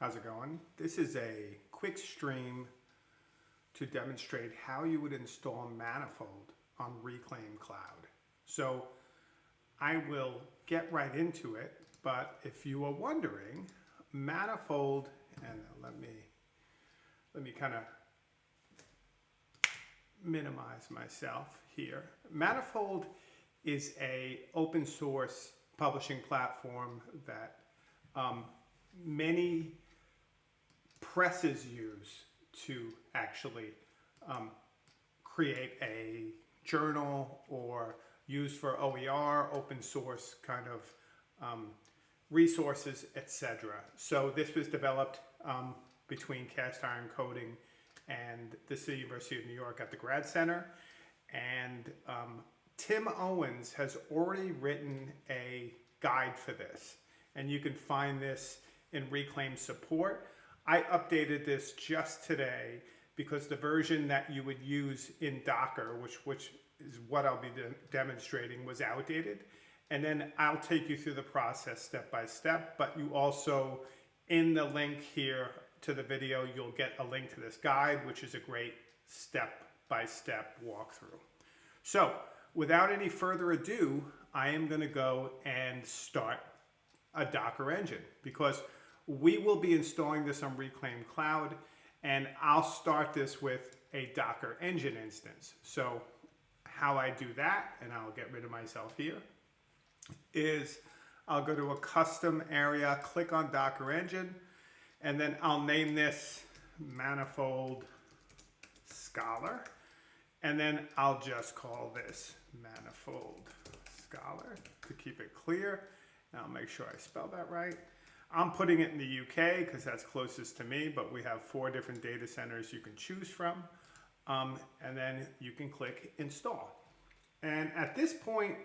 How's it going? This is a quick stream to demonstrate how you would install Manifold on Reclaim Cloud. So I will get right into it, but if you are wondering, Manifold, and let me, let me kind of minimize myself here. Manifold is a open source publishing platform that um, many presses use to actually um, create a journal or use for OER, open source kind of um, resources, etc. So this was developed um, between Cast Iron Coding and the City University of New York at the Grad Center. And um, Tim Owens has already written a guide for this. And you can find this in Reclaim support. I updated this just today because the version that you would use in Docker, which, which is what I'll be de demonstrating, was outdated. And then I'll take you through the process step by step, but you also, in the link here to the video, you'll get a link to this guide, which is a great step-by-step -step walkthrough. So without any further ado, I am gonna go and start a Docker engine because we will be installing this on Reclaim Cloud and I'll start this with a Docker engine instance. So how I do that, and I'll get rid of myself here, is I'll go to a custom area, click on Docker engine, and then I'll name this Manifold Scholar. And then I'll just call this Manifold Scholar to keep it clear. And I'll make sure I spell that right. I'm putting it in the UK because that's closest to me, but we have four different data centers you can choose from. Um, and then you can click install. And at this point,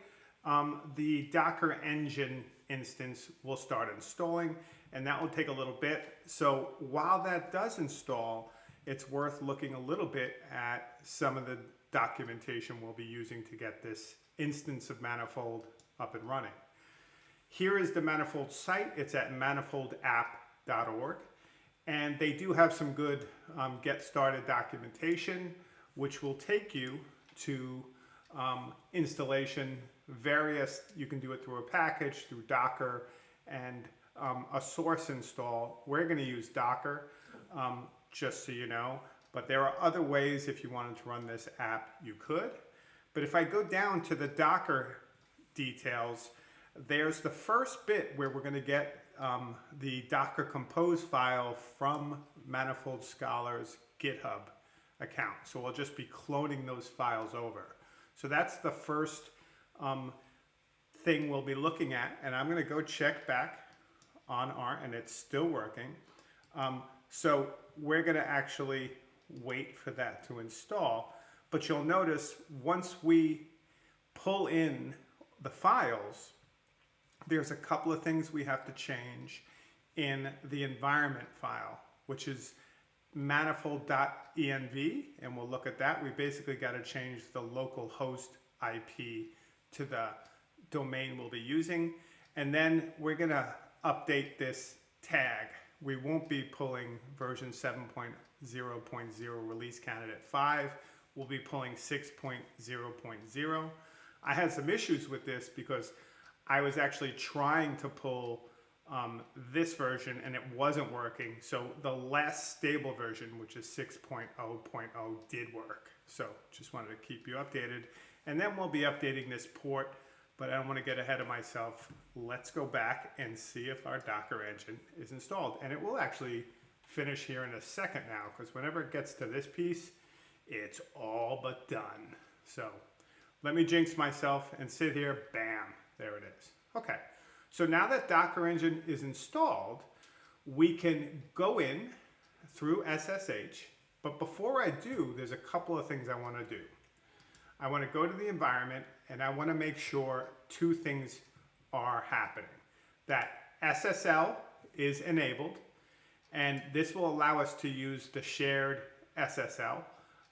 um, the Docker engine instance will start installing and that will take a little bit. So while that does install, it's worth looking a little bit at some of the documentation we'll be using to get this instance of Manifold up and running. Here is the Manifold site. It's at manifoldapp.org. And they do have some good um, get started documentation, which will take you to um, installation, various, you can do it through a package, through Docker, and um, a source install. We're gonna use Docker, um, just so you know, but there are other ways if you wanted to run this app, you could. But if I go down to the Docker details, there's the first bit where we're going to get um, the Docker Compose file from Manifold Scholar's GitHub account. So we'll just be cloning those files over. So that's the first um, thing we'll be looking at. And I'm going to go check back on our, and it's still working. Um, so we're going to actually wait for that to install. But you'll notice once we pull in the files, there's a couple of things we have to change in the environment file, which is manifold.env, and we'll look at that. We basically got to change the local host IP to the domain we'll be using. And then we're going to update this tag. We won't be pulling version 7.0.0 release candidate 5. We'll be pulling 6.0.0. I had some issues with this because I was actually trying to pull um, this version and it wasn't working. So the less stable version, which is 6.0.0 did work. So just wanted to keep you updated. And then we'll be updating this port, but I don't want to get ahead of myself. Let's go back and see if our Docker engine is installed. And it will actually finish here in a second now, because whenever it gets to this piece, it's all but done. So let me jinx myself and sit here, bam, there it is. Okay, so now that Docker Engine is installed, we can go in through SSH, but before I do, there's a couple of things I want to do. I want to go to the environment and I want to make sure two things are happening. That SSL is enabled and this will allow us to use the shared SSL.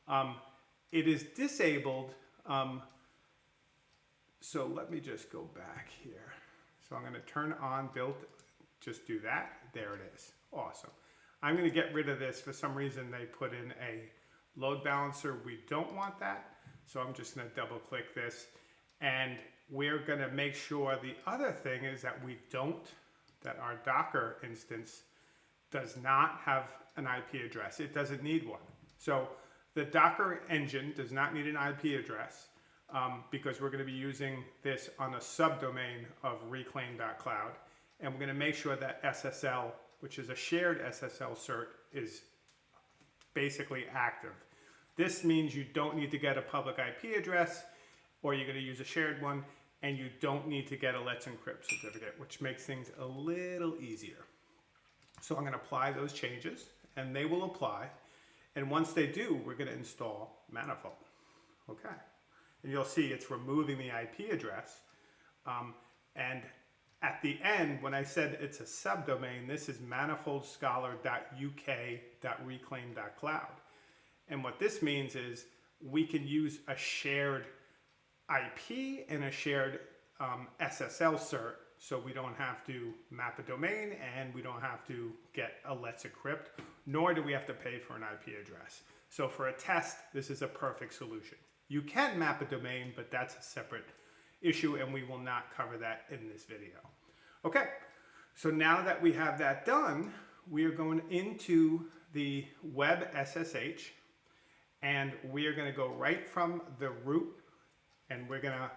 Um, it is disabled um, so let me just go back here. So I'm going to turn on built, just do that. There it is. Awesome. I'm going to get rid of this. For some reason, they put in a load balancer. We don't want that. So I'm just going to double click this. And we're going to make sure the other thing is that we don't, that our Docker instance does not have an IP address. It doesn't need one. So the Docker engine does not need an IP address um, because we're going to be using this on a subdomain of reclaim.cloud. And we're going to make sure that SSL, which is a shared SSL cert, is basically active. This means you don't need to get a public IP address or you're going to use a shared one and you don't need to get a Let's Encrypt certificate, which makes things a little easier. So I'm going to apply those changes and they will apply. And once they do, we're going to install Manifold. Okay. And you'll see it's removing the IP address. Um, and at the end, when I said it's a subdomain, this is manifoldscholar.uk.reclaim.cloud. And what this means is we can use a shared IP and a shared um, SSL cert so we don't have to map a domain and we don't have to get a Let's Encrypt, nor do we have to pay for an IP address. So for a test, this is a perfect solution. You can map a domain, but that's a separate issue and we will not cover that in this video. Okay, so now that we have that done, we are going into the web SSH and we are going to go right from the root and we're going to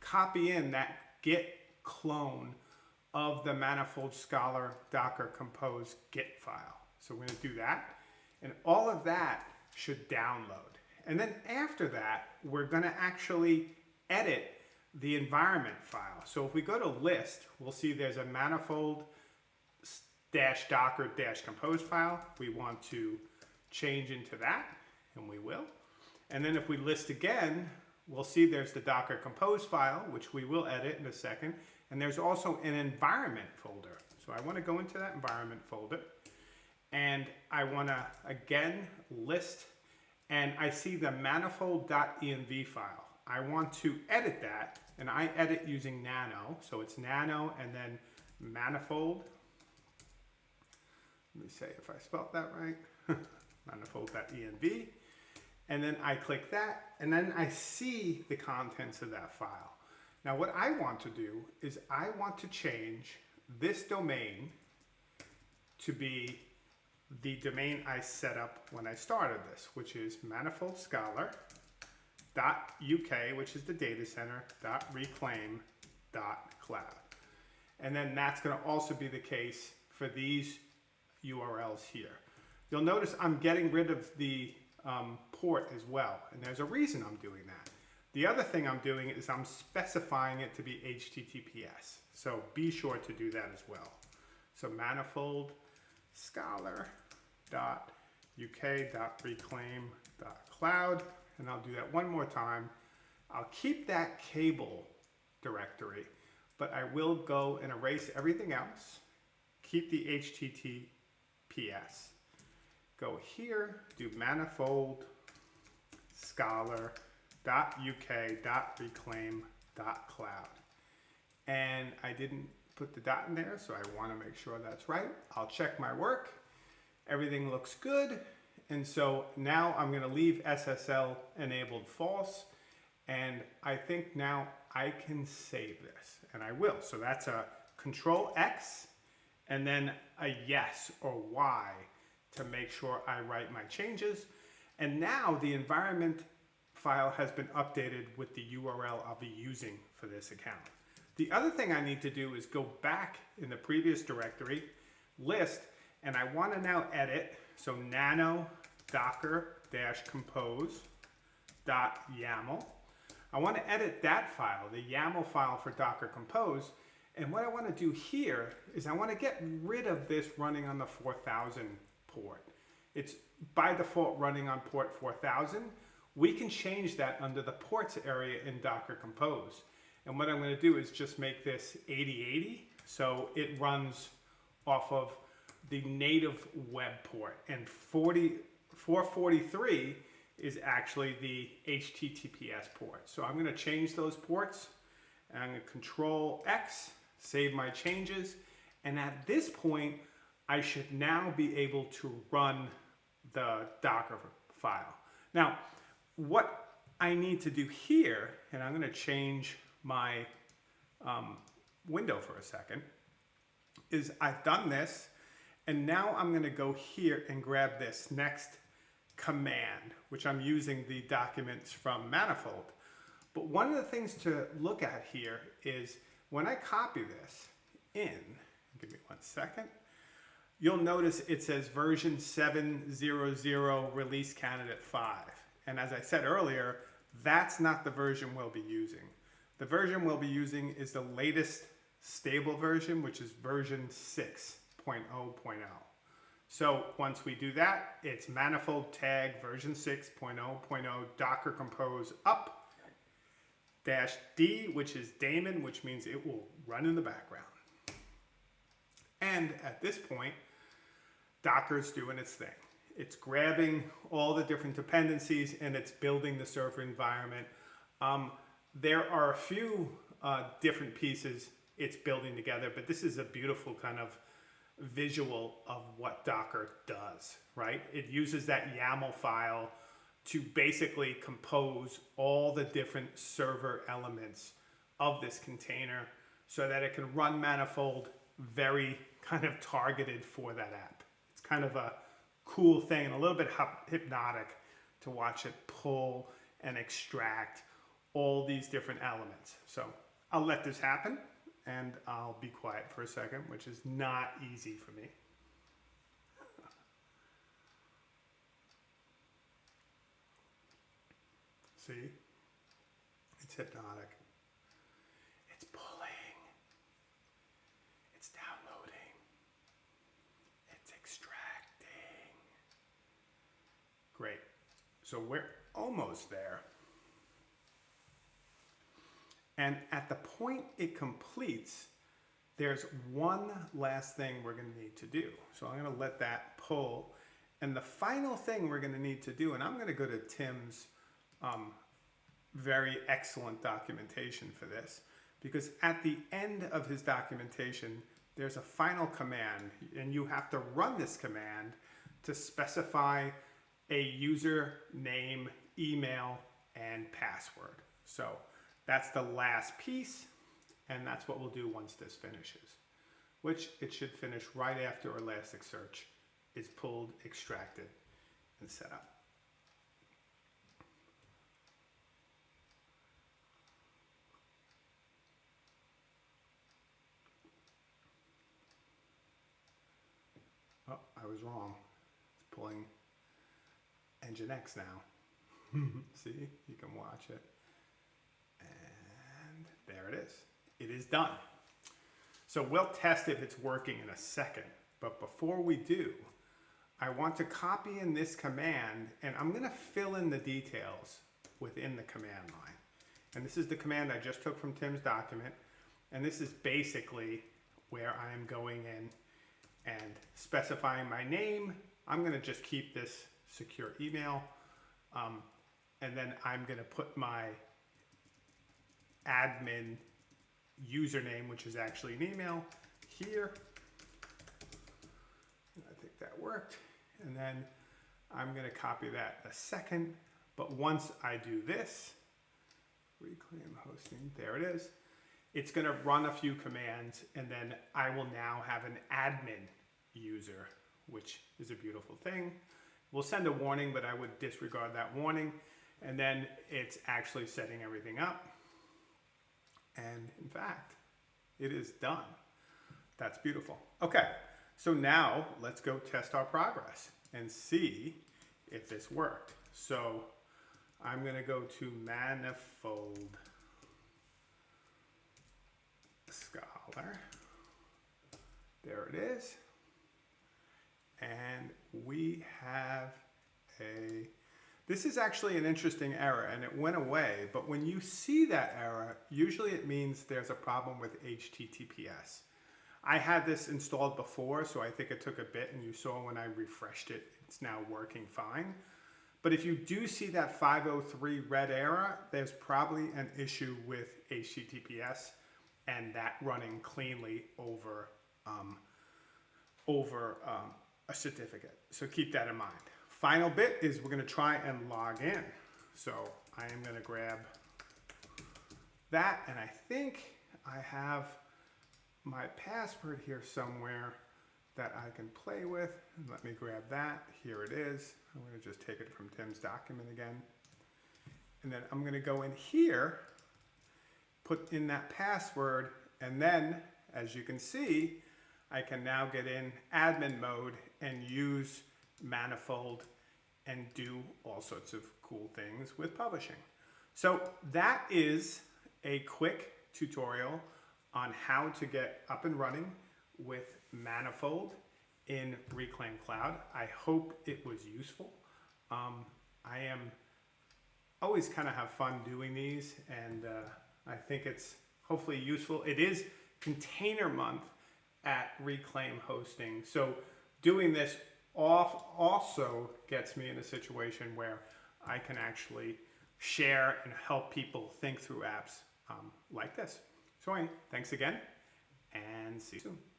copy in that git clone of the manifold scholar docker compose git file. So we're going to do that and all of that should download. And then after that, we're going to actually edit the environment file. So if we go to list, we'll see there's a manifold dash docker dash compose file. We want to change into that and we will. And then if we list again, we'll see there's the Docker Compose file, which we will edit in a second. And there's also an environment folder. So I want to go into that environment folder and I want to again list and I see the manifold.env file. I want to edit that and I edit using nano. So it's nano and then manifold. Let me say if I spelled that right. manifold.env and then I click that, and then I see the contents of that file. Now what I want to do is I want to change this domain to be the domain I set up when I started this, which is manifoldscholar.uk, which is the data center, .reclaim, .cloud. And then that's going to also be the case for these URLs here. You'll notice I'm getting rid of the um, port as well. And there's a reason I'm doing that. The other thing I'm doing is I'm specifying it to be HTTPS. So be sure to do that as well. So manifold scholar dot uk dot reclaim dot cloud and I'll do that one more time. I'll keep that cable directory, but I will go and erase everything else. Keep the HTTPS go here, do manifold scholar.uk.reclaim.cloud. And I didn't put the dot in there, so I want to make sure that's right. I'll check my work. Everything looks good. And so now I'm going to leave SSL enabled false. And I think now I can save this. And I will. So that's a control X and then a yes or Y to make sure I write my changes. And now the environment file has been updated with the URL I'll be using for this account. The other thing I need to do is go back in the previous directory, list, and I want to now edit, so nano docker dash compose dot YAML. I want to edit that file, the YAML file for Docker Compose, and what I want to do here is I want to get rid of this running on the 4000 port. It's by default running on port 4000. We can change that under the ports area in Docker Compose. And what I'm going to do is just make this 8080 so it runs off of the native web port. And 40, 443 is actually the HTTPS port. So I'm going to change those ports. And I'm to control X, save my changes. And at this point, I should now be able to run the Docker file. Now, what I need to do here, and I'm going to change my um, window for a second, is I've done this, and now I'm going to go here and grab this next command, which I'm using the documents from Manifold. But one of the things to look at here is when I copy this in, give me one second, you'll notice it says version 700 release candidate 5. And as I said earlier, that's not the version we'll be using. The version we'll be using is the latest stable version, which is version 6.0.0. So once we do that, it's manifold tag version 6.0.0 docker compose up dash D, which is daemon, which means it will run in the background. And at this point, Docker's doing its thing. It's grabbing all the different dependencies and it's building the server environment. Um, there are a few uh, different pieces it's building together, but this is a beautiful kind of visual of what Docker does, right? It uses that YAML file to basically compose all the different server elements of this container so that it can run Manifold very kind of targeted for that app. It's kind of a cool thing and a little bit hypnotic to watch it pull and extract all these different elements. So I'll let this happen and I'll be quiet for a second, which is not easy for me. See? It's hypnotic. It's pulling. It's downloading. It's extracting. Great. So we're almost there. And at the point it completes, there's one last thing we're gonna need to do. So I'm gonna let that pull. And the final thing we're gonna need to do, and I'm gonna go to Tim's um, very excellent documentation for this, because at the end of his documentation, there's a final command, and you have to run this command to specify a user name, email, and password. So that's the last piece, and that's what we'll do once this finishes, which it should finish right after Elasticsearch is pulled, extracted, and set up. Oh, I was wrong. It's pulling Nginx now. See, you can watch it. There it is. It is done. So we'll test if it's working in a second. But before we do, I want to copy in this command and I'm going to fill in the details within the command line. And this is the command I just took from Tim's document. And this is basically where I am going in and specifying my name. I'm going to just keep this secure email. Um, and then I'm going to put my admin username, which is actually an email, here. I think that worked. And then I'm going to copy that a second. But once I do this, reclaim hosting, there it is. It's going to run a few commands and then I will now have an admin user, which is a beautiful thing. We'll send a warning, but I would disregard that warning. And then it's actually setting everything up. And in fact, it is done. That's beautiful. Okay, so now let's go test our progress and see if this worked. So I'm gonna go to Manifold Scholar. There it is. And we have a this is actually an interesting error and it went away, but when you see that error, usually it means there's a problem with HTTPS. I had this installed before, so I think it took a bit and you saw when I refreshed it, it's now working fine. But if you do see that 503 red error, there's probably an issue with HTTPS and that running cleanly over, um, over um, a certificate. So keep that in mind. Final bit is we're gonna try and log in. So I am gonna grab that and I think I have my password here somewhere that I can play with. Let me grab that. Here it is. I'm going to just take it from Tim's document again. And then I'm going to go in here, put in that password, and then, as you can see, I can now get in admin mode and use Manifold and do all sorts of cool things with publishing. So that is a quick tutorial on how to get up and running with Manifold in Reclaim Cloud. I hope it was useful. Um, I am always kind of have fun doing these and uh, I think it's hopefully useful. It is container month at Reclaim Hosting. So doing this also gets me in a situation where I can actually share and help people think through apps um, like this. So anyway, thanks again and see you soon.